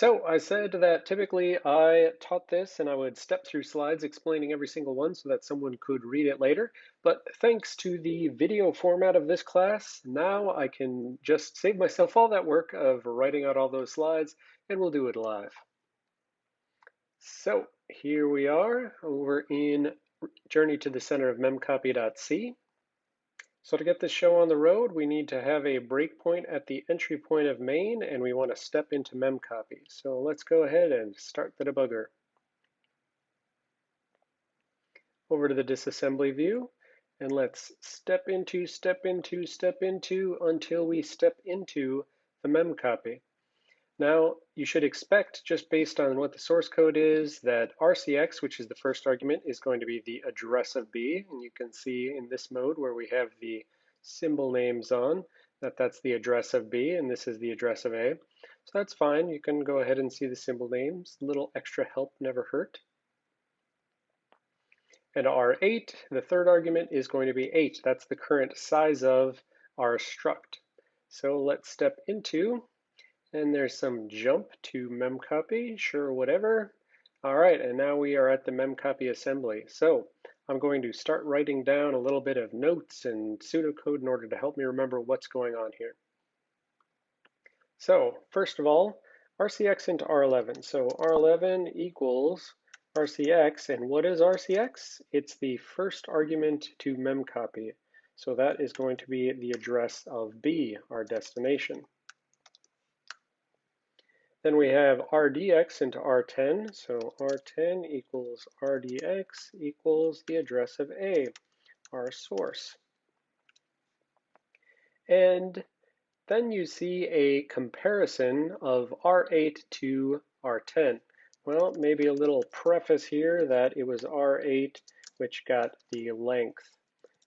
So I said that typically I taught this and I would step through slides explaining every single one so that someone could read it later. But thanks to the video format of this class, now I can just save myself all that work of writing out all those slides and we'll do it live. So here we are over in Journey to the Center of memcopy.c. So to get this show on the road, we need to have a breakpoint at the entry point of main, and we want to step into memcopy. So let's go ahead and start the debugger. Over to the disassembly view, and let's step into, step into, step into until we step into the memcopy. Now, you should expect, just based on what the source code is, that RCX, which is the first argument, is going to be the address of B. And you can see in this mode where we have the symbol names on, that that's the address of B, and this is the address of A. So that's fine. You can go ahead and see the symbol names. A little extra help never hurt. And R8, the third argument, is going to be 8. That's the current size of our struct. So let's step into and there's some jump to memcopy, sure, whatever. All right, and now we are at the memcopy assembly. So I'm going to start writing down a little bit of notes and pseudocode in order to help me remember what's going on here. So first of all, RCX into R11. So R11 equals RCX, and what is RCX? It's the first argument to memcopy. So that is going to be the address of B, our destination. Then we have rdx into r10, so r10 equals rdx equals the address of A, our source. And then you see a comparison of R8 to R10. Well, maybe a little preface here that it was R8 which got the length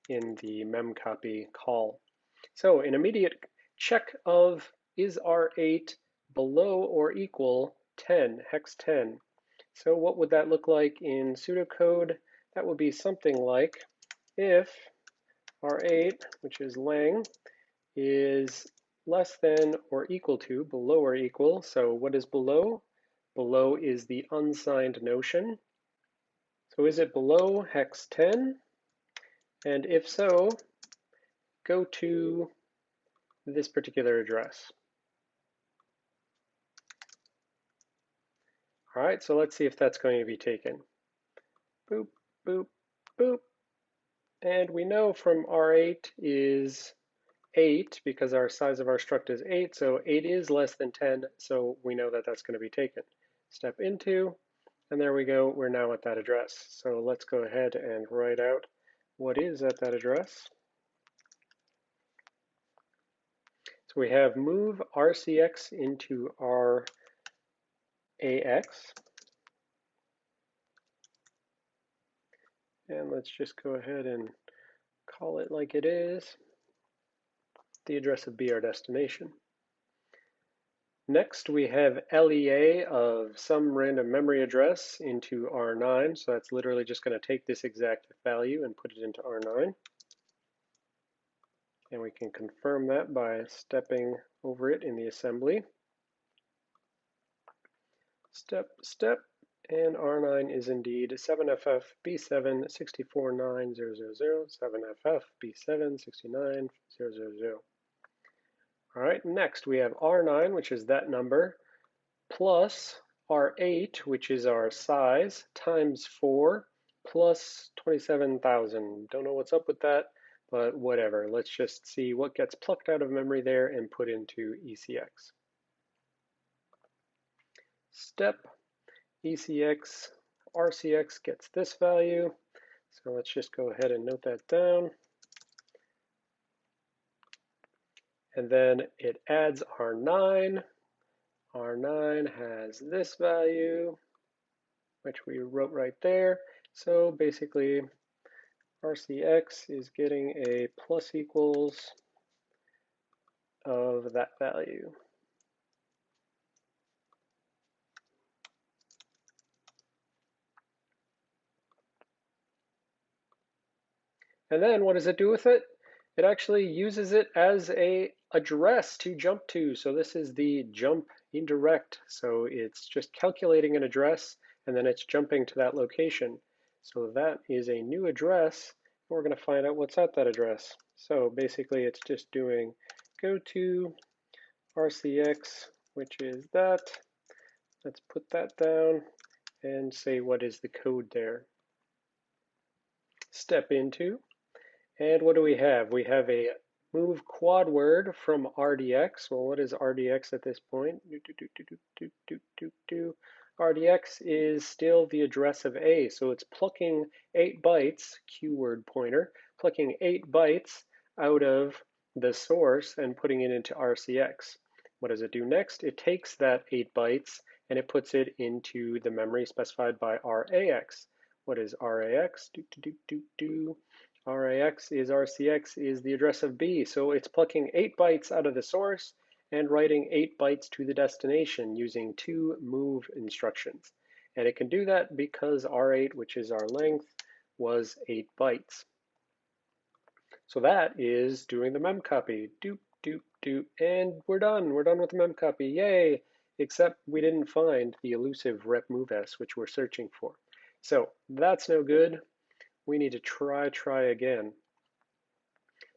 in the memcopy call. So an immediate check of is R8 below or equal 10, hex 10. So what would that look like in pseudocode? That would be something like if R8, which is lang, is less than or equal to, below or equal. So what is below? Below is the unsigned notion. So is it below hex 10? And if so, go to this particular address. All right, so let's see if that's going to be taken. Boop, boop, boop. And we know from R8 is 8 because our size of our struct is 8, so 8 is less than 10, so we know that that's going to be taken. Step into, and there we go, we're now at that address. So let's go ahead and write out what is at that address. So we have move RCX into our AX. And let's just go ahead and call it like it is, the address of B, our destination. Next, we have LEA of some random memory address into R9. So that's literally just going to take this exact value and put it into R9. And we can confirm that by stepping over it in the assembly step, step, and R9 is indeed 7FF B7 64900, 7FF B7 69000. All right, next we have R9, which is that number, plus R8, which is our size, times 4, plus 27,000. Don't know what's up with that, but whatever. Let's just see what gets plucked out of memory there and put into ECX step ECX RCX gets this value. So let's just go ahead and note that down. And then it adds R9. R9 has this value, which we wrote right there. So basically, RCX is getting a plus equals of that value. And then what does it do with it? It actually uses it as a address to jump to. So this is the jump indirect, so it's just calculating an address and then it's jumping to that location. So that is a new address. We're going to find out what's at that address. So basically it's just doing go to RCX, which is that. Let's put that down and say what is the code there. Step into, and what do we have? We have a move quad word from RDX. Well, what is RDX at this point? RDX is still the address of A, so it's plucking 8 bytes, qword pointer, plucking 8 bytes out of the source and putting it into RCX. What does it do next? It takes that 8 bytes and it puts it into the memory specified by RAX. What is RAX? Do, do, do, do, do. RAX is RCX is the address of B. So it's plucking 8 bytes out of the source and writing 8 bytes to the destination using two move instructions. And it can do that because R8, which is our length, was 8 bytes. So that is doing the memcopy. Doop, doop, doop. And we're done. We're done with the memcopy. Yay! Except we didn't find the elusive rep moves, which we're searching for. So that's no good. We need to try, try again.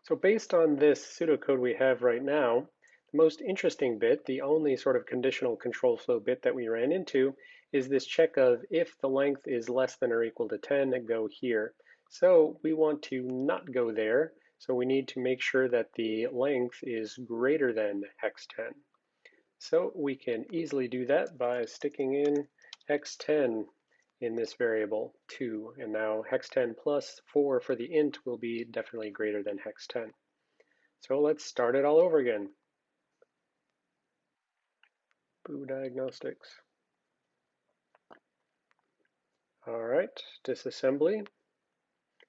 So based on this pseudocode we have right now, the most interesting bit, the only sort of conditional control flow bit that we ran into, is this check of if the length is less than or equal to 10, go here. So we want to not go there, so we need to make sure that the length is greater than hex 10. So we can easily do that by sticking in hex 10 in this variable 2. And now hex 10 plus 4 for the int will be definitely greater than hex 10. So let's start it all over again. Boo diagnostics. All right, disassembly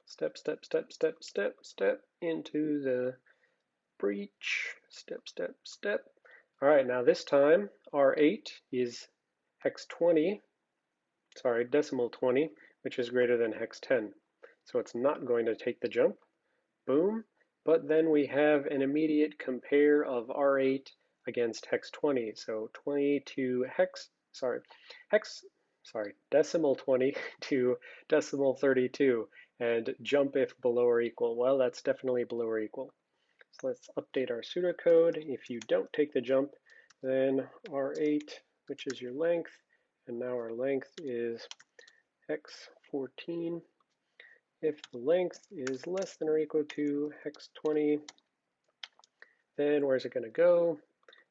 step, step, step, step, step, step into the breach, step, step, step. All right, now this time R8 is hex 20, sorry, decimal 20, which is greater than hex 10. So it's not going to take the jump. Boom. But then we have an immediate compare of R8 against hex 20. So 20 to hex, sorry, hex, sorry, decimal 20 to decimal 32 and jump if below or equal. Well, that's definitely below or equal. So let's update our pseudocode. If you don't take the jump, then R8, which is your length, and now our length is x14. If the length is less than or equal to hex 20, then where's it going to go?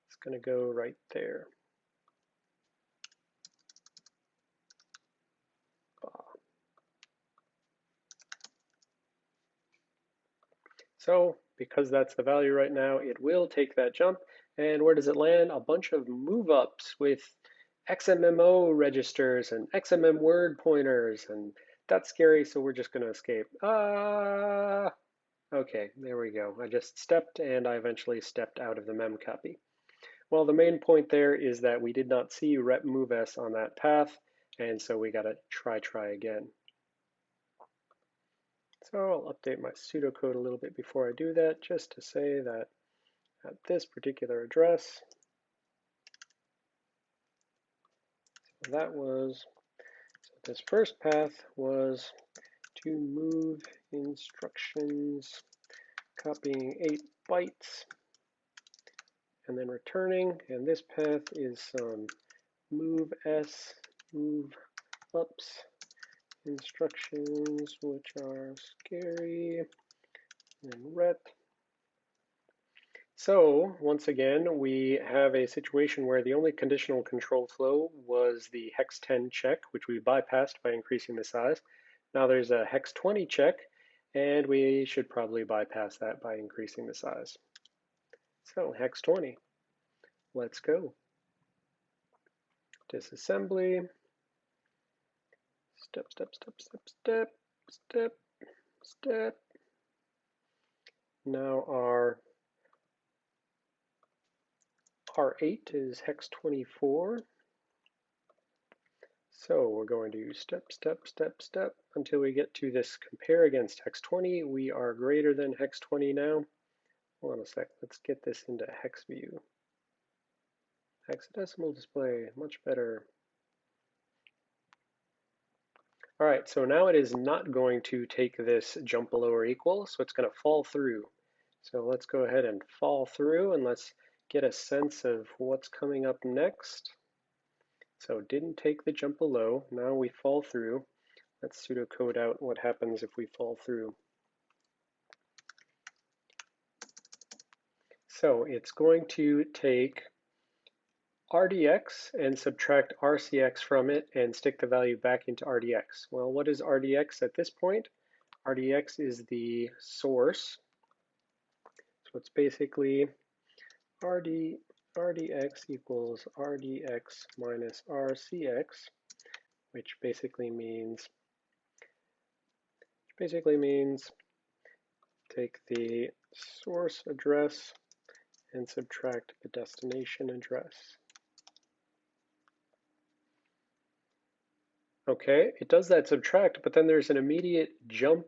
It's going to go right there. So because that's the value right now, it will take that jump. And where does it land? A bunch of move ups with XMM0 registers and XMM word pointers. And that's scary, so we're just going to escape. Ah! Okay, there we go. I just stepped and I eventually stepped out of the mem copy. Well, the main point there is that we did not see rep move s on that path, and so we got to try, try again. So I'll update my pseudocode a little bit before I do that, just to say that at this particular address, that was, this first path was to move instructions, copying 8 bytes, and then returning, and this path is some move s, move ups, instructions which are scary and ret. So once again, we have a situation where the only conditional control flow was the hex 10 check, which we bypassed by increasing the size. Now there's a hex 20 check, and we should probably bypass that by increasing the size. So hex 20, let's go. Disassembly, step, step, step, step, step, step, step. Now our R8 is hex 24. So we're going to step, step, step, step until we get to this compare against hex 20. We are greater than hex 20 now. Hold on a sec, let's get this into hex view. Hexadecimal display, much better. All right, so now it is not going to take this jump below or equal, so it's going to fall through. So let's go ahead and fall through and let's get a sense of what's coming up next. So didn't take the jump below, now we fall through. Let's pseudocode out what happens if we fall through. So it's going to take RDX and subtract RCX from it and stick the value back into RDX. Well, what is RDX at this point? RDX is the source. So it's basically RD, RDX equals RDX minus RCX, which basically means which basically means take the source address and subtract the destination address. Okay, it does that subtract, but then there's an immediate jump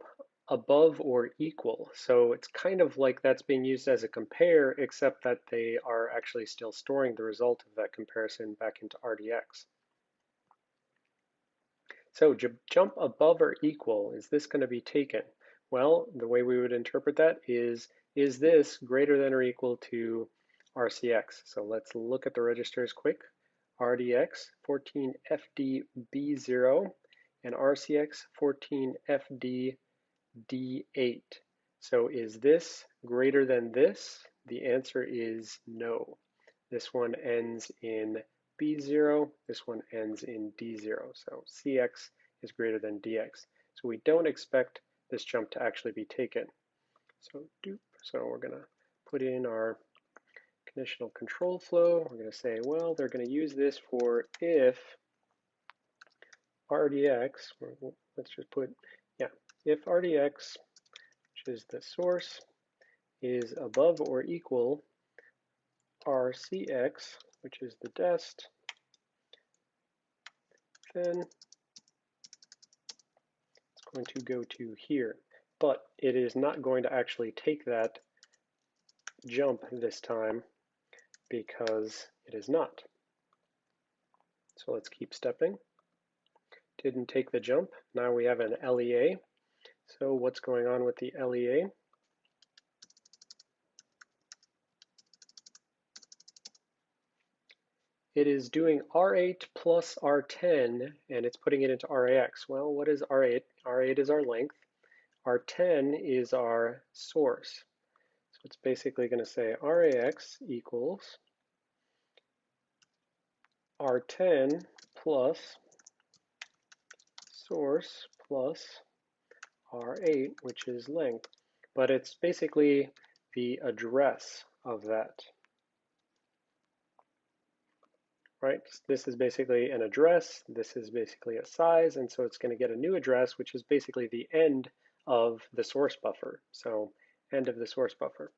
above or equal. So it's kind of like that's being used as a compare, except that they are actually still storing the result of that comparison back into RDX. So jump above or equal, is this going to be taken? Well, the way we would interpret that is, is this greater than or equal to RCX? So let's look at the registers quick. RDX 14FDB0 and RCX 14FDD8. So is this greater than this? The answer is no. This one ends in B0, this one ends in D0. So CX is greater than DX. So we don't expect this jump to actually be taken. So dupe, so we're gonna put in our conditional control flow. We're going to say, well, they're going to use this for if RDX, let's just put, if RDX, which is the source, is above or equal RCX, which is the dest, then it's going to go to here. But it is not going to actually take that jump this time because it is not. So let's keep stepping. Didn't take the jump. Now we have an LEA. So what's going on with the LEA? It is doing R8 plus R10 and it's putting it into RAX. Well, what is R8? R8 is our length. R10 is our source. So it's basically going to say RAX equals R10 plus source plus R8, which is length. But it's basically the address of that. Right, this is basically an address, this is basically a size, and so it's going to get a new address, which is basically the end of the source buffer. So end of the source buffer.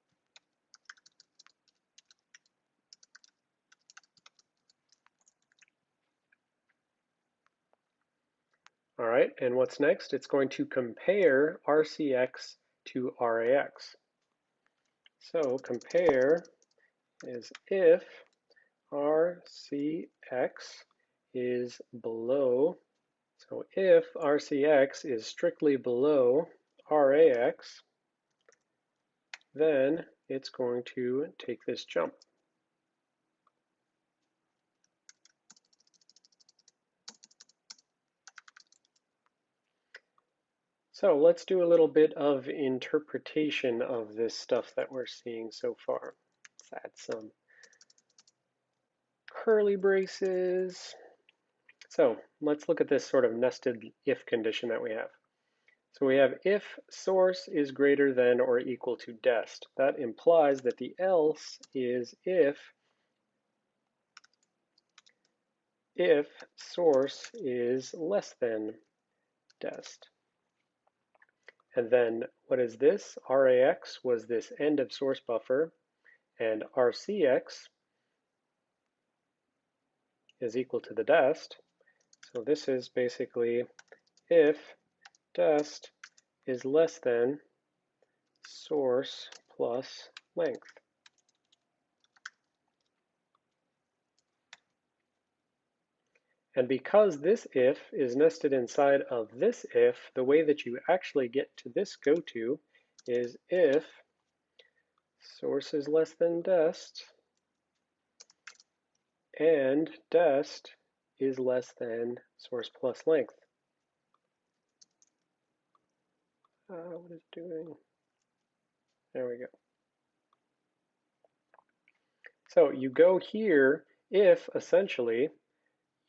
All right, and what's next? It's going to compare RCX to RAX. So compare is if RCX is below, so if RCX is strictly below RAX, then it's going to take this jump. So let's do a little bit of interpretation of this stuff that we're seeing so far. Let's add some curly braces. So let's look at this sort of nested if condition that we have. So we have if source is greater than or equal to dest. That implies that the else is if if source is less than dest. And then what is this? RAX was this end of source buffer, and RCX is equal to the dest. So this is basically if dest is less than source plus length. And because this if is nested inside of this if, the way that you actually get to this goto is if source is less than dest and dest is less than source plus length. Uh, what is doing? There we go. So you go here if essentially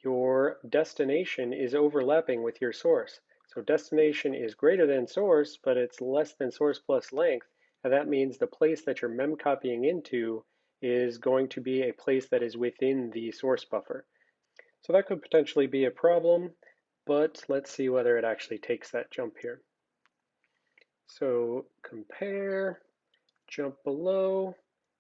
your destination is overlapping with your source. So destination is greater than source, but it's less than source plus length. And that means the place that you're mem copying into is going to be a place that is within the source buffer. So that could potentially be a problem, but let's see whether it actually takes that jump here. So compare, jump below,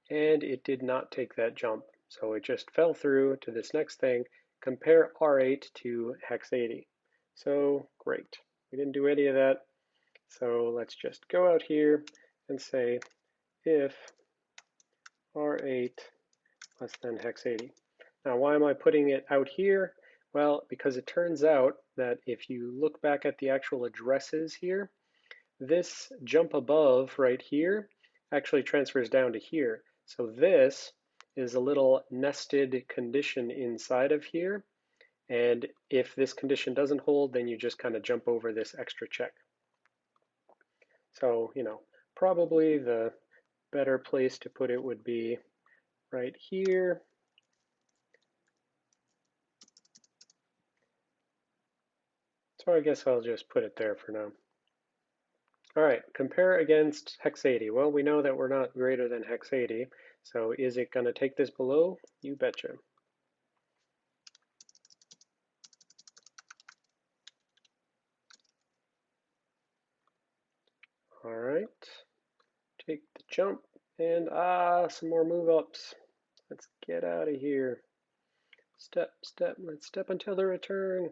and it did not take that jump. So it just fell through to this next thing, compare R8 to hex 80. So great, we didn't do any of that. So let's just go out here and say if R8 less than hex 80. Now why am I putting it out here? Well, because it turns out that if you look back at the actual addresses here, this jump above right here actually transfers down to here. So this is a little nested condition inside of here. And if this condition doesn't hold, then you just kind of jump over this extra check. So, you know, probably the better place to put it would be right here. So I guess I'll just put it there for now. All right, compare against hex 80. Well, we know that we're not greater than hex 80, so is it going to take this below? You betcha. All right, take the jump, and ah, some more move ups. Let's get out of here. Step, step, let's step until the return.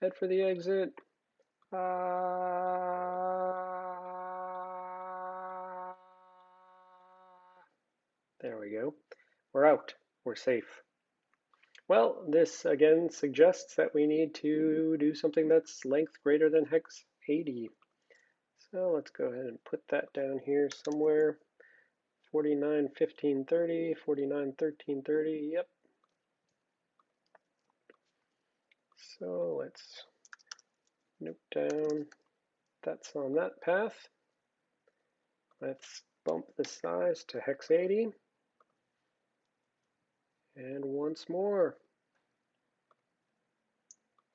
Head for the exit. Ah. There we go. We're out. We're safe. Well, this again suggests that we need to do something that's length greater than hex 80. So let's go ahead and put that down here somewhere. 49, 15, 30, 49, 13, 30, yep. So let's note down that's on that path. Let's bump the size to hex 80. And once more.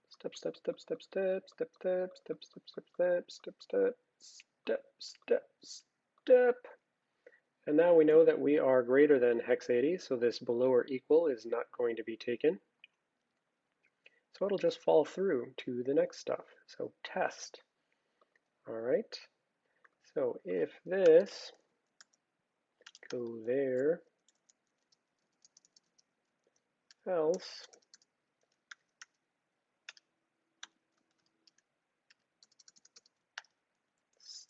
Step, step, step, step, step, step, step, step, step, step, step, step, step, step, step, step. And now we know that we are greater than hex 80, so this below or equal is not going to be taken. So it'll just fall through to the next stuff. So test. All right. So if this go there, else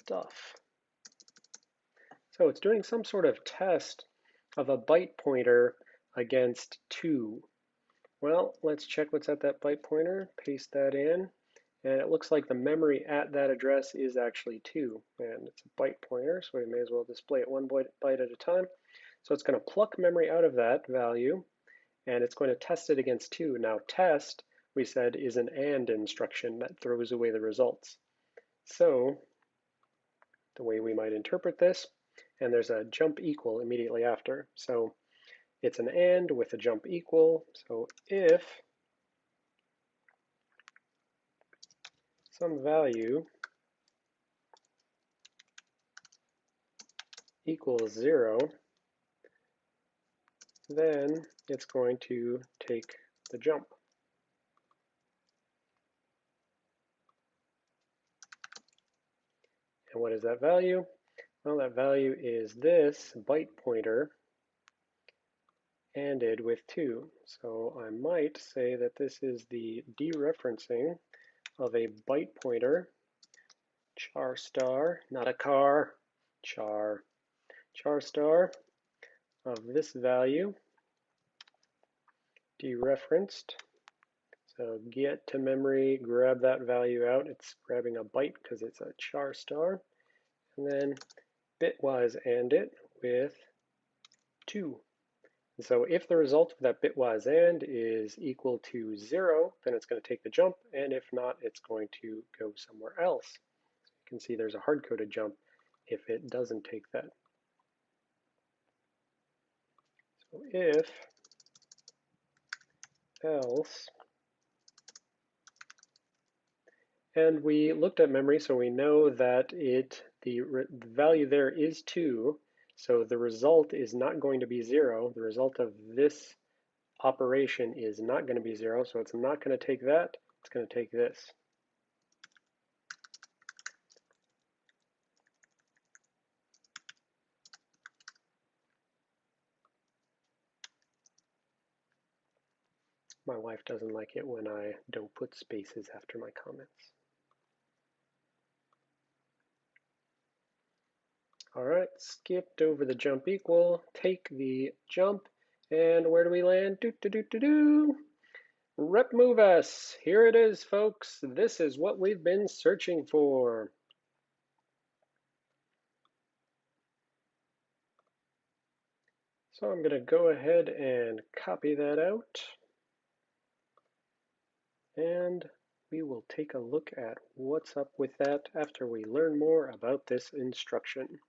stuff. So it's doing some sort of test of a byte pointer against 2. Well, let's check what's at that byte pointer, paste that in, and it looks like the memory at that address is actually 2, and it's a byte pointer, so we may as well display it one byte, byte at a time. So it's going to pluck memory out of that value, and it's going to test it against 2. Now test, we said, is an AND instruction that throws away the results. So the way we might interpret this and there's a jump equal immediately after. So it's an AND with a jump equal. So if some value equals zero, then it's going to take the jump. And what is that value? Well, that value is this byte pointer ended with 2. So I might say that this is the dereferencing of a byte pointer, char star, not a car, char, char star of this value dereferenced. So get to memory, grab that value out. It's grabbing a byte because it's a char star. And then bitwise AND it with 2. so if the result of that bitwise AND is equal to 0, then it's going to take the jump, and if not, it's going to go somewhere else. So you can see there's a hard-coded jump if it doesn't take that. So if else And we looked at memory, so we know that it the, the, value there is 2, so the result is not going to be 0. The result of this operation is not going to be 0, so it's not going to take that, it's going to take this. My wife doesn't like it when I don't put spaces after my comments. All right, skipped over the jump equal, take the jump, and where do we land? Do, do, do, do, do. Rep move s. Here it is, folks. This is what we've been searching for. So I'm going to go ahead and copy that out. And we will take a look at what's up with that after we learn more about this instruction.